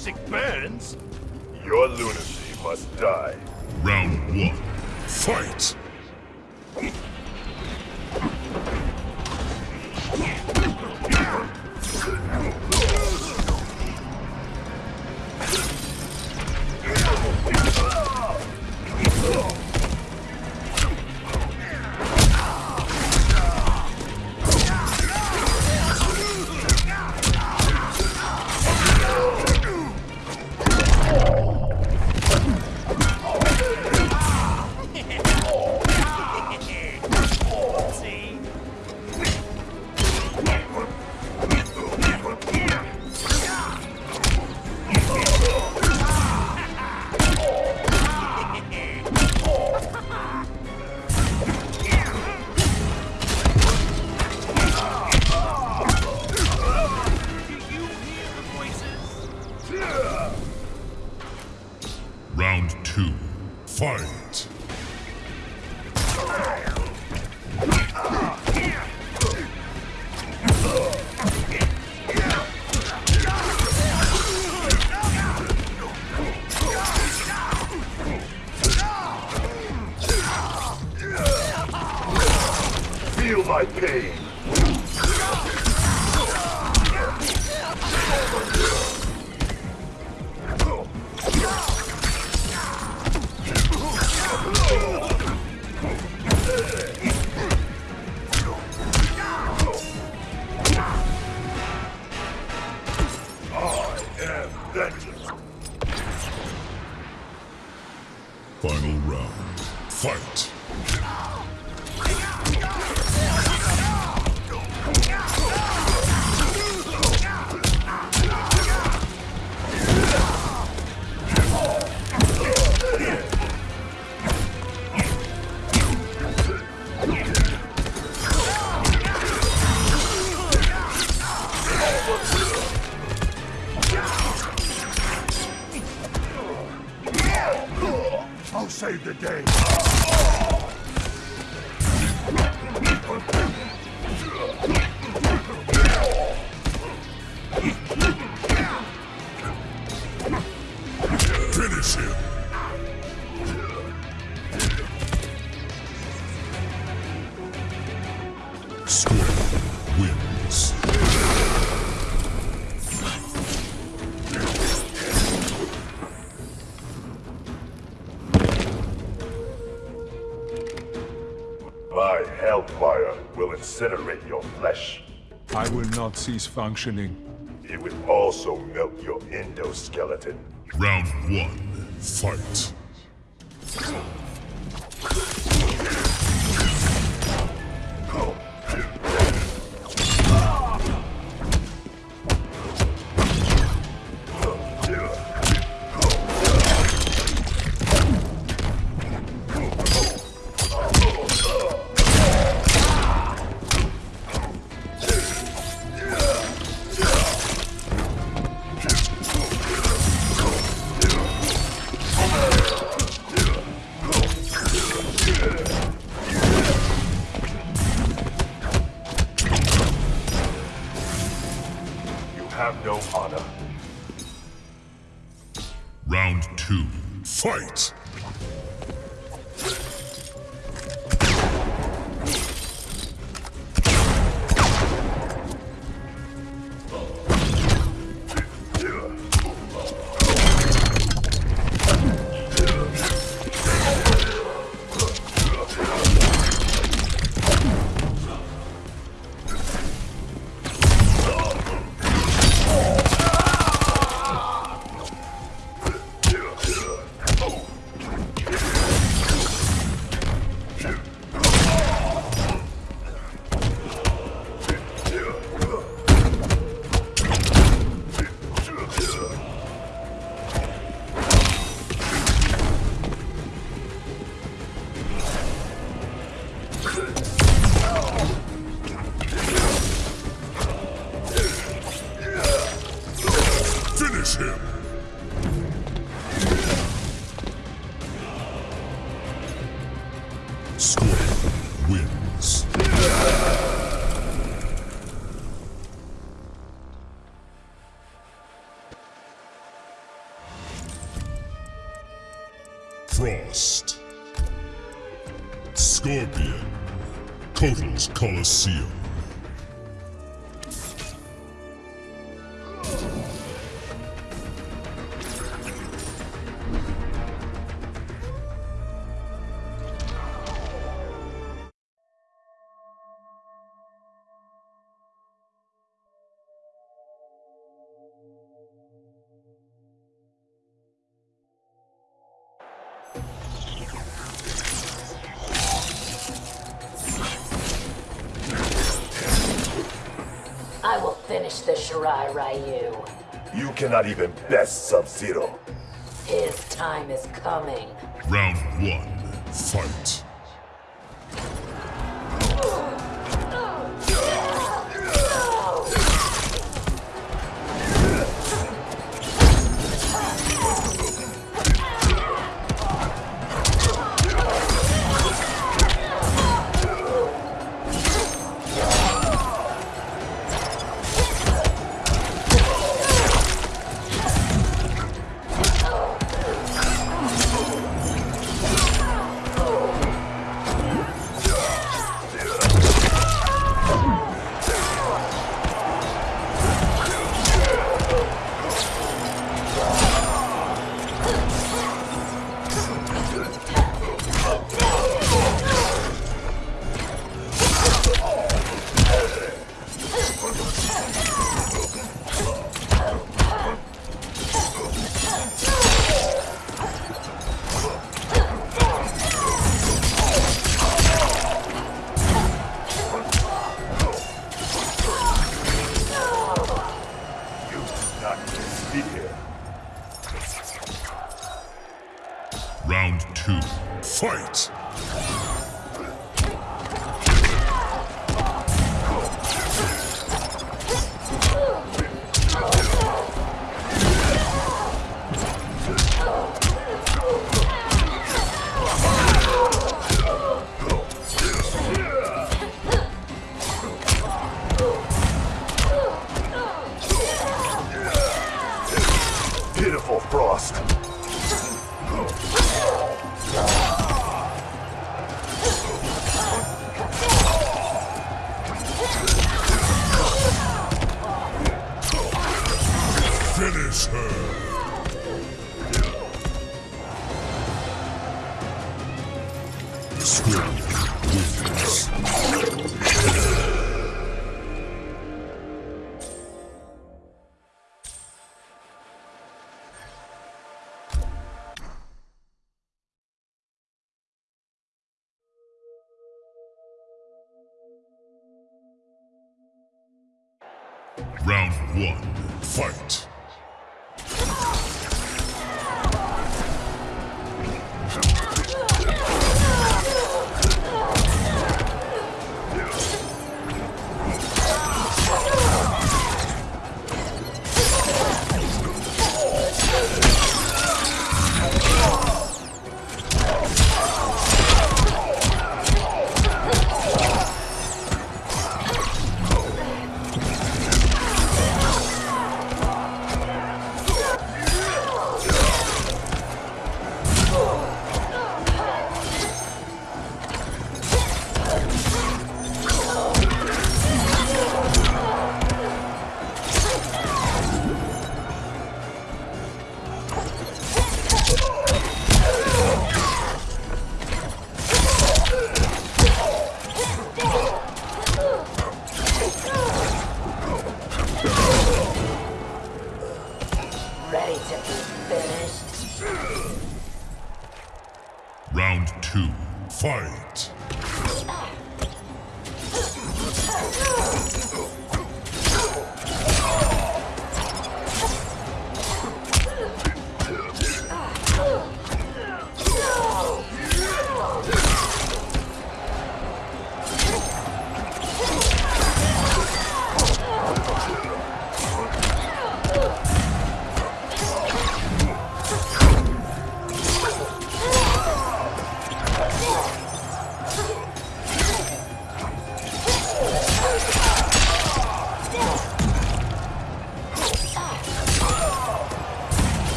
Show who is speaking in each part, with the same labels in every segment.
Speaker 1: sick burns.
Speaker 2: Your lunacy must die.
Speaker 3: Round one. Fight! Fight!
Speaker 2: I'll save the day.
Speaker 4: I will not cease functioning.
Speaker 2: It will also melt your endoskeleton.
Speaker 3: Round one. Fight!
Speaker 2: Honor.
Speaker 3: Round two. Fight! Frost. Scorpion. Kotal's Colosseum.
Speaker 5: Finish the Shirai Ryu.
Speaker 2: You cannot even best Sub-Zero.
Speaker 5: His time is coming.
Speaker 3: Round one, fight.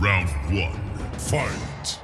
Speaker 3: Round one. Fight.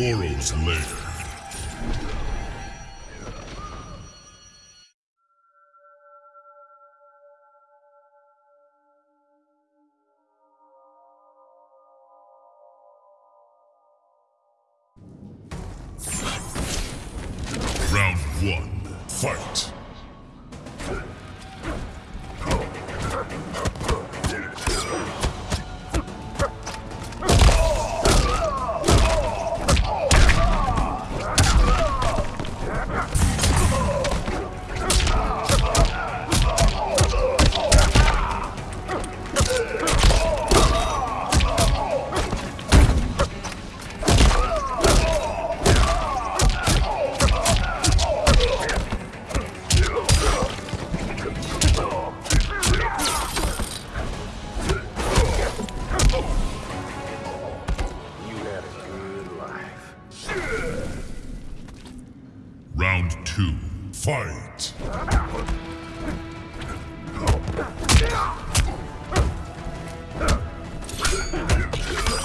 Speaker 3: Goro's lair.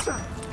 Speaker 3: Konuşuray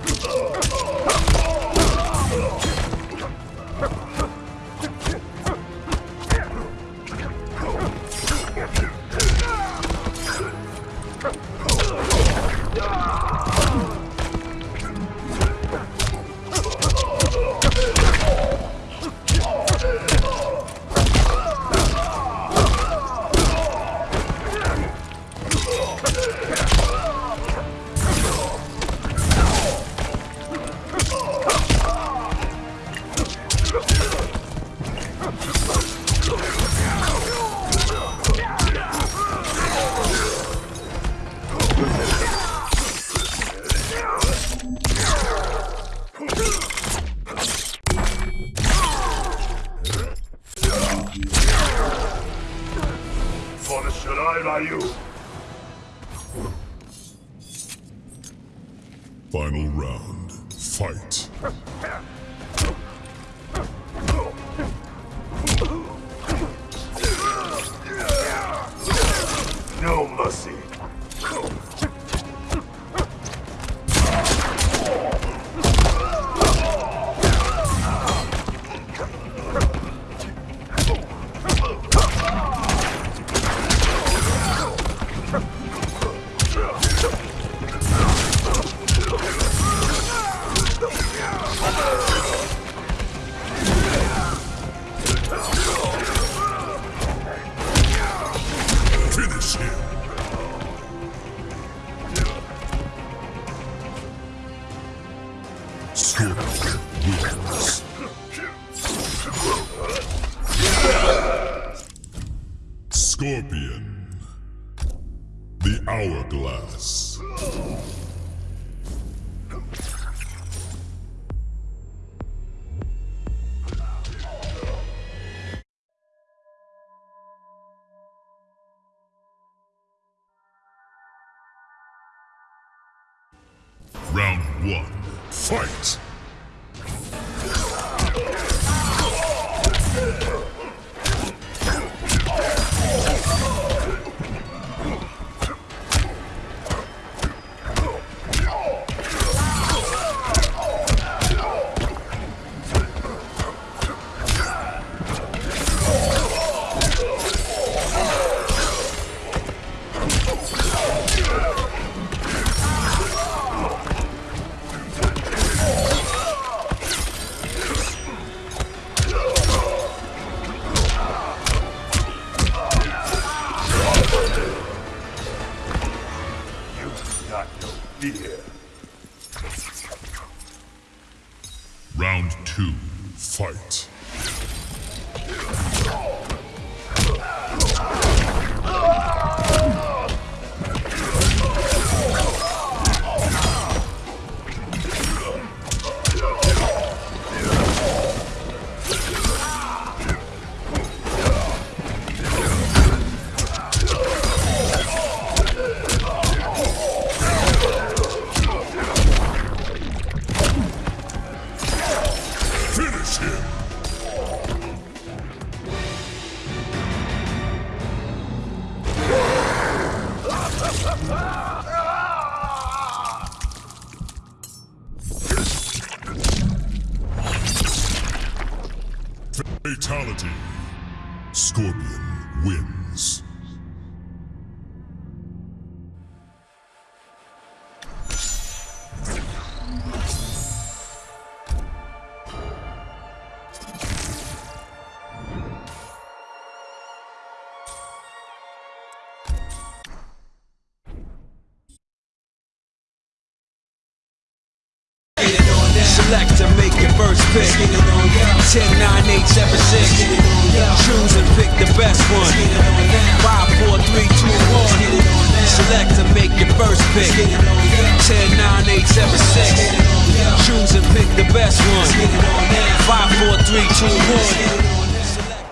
Speaker 6: Hourglass.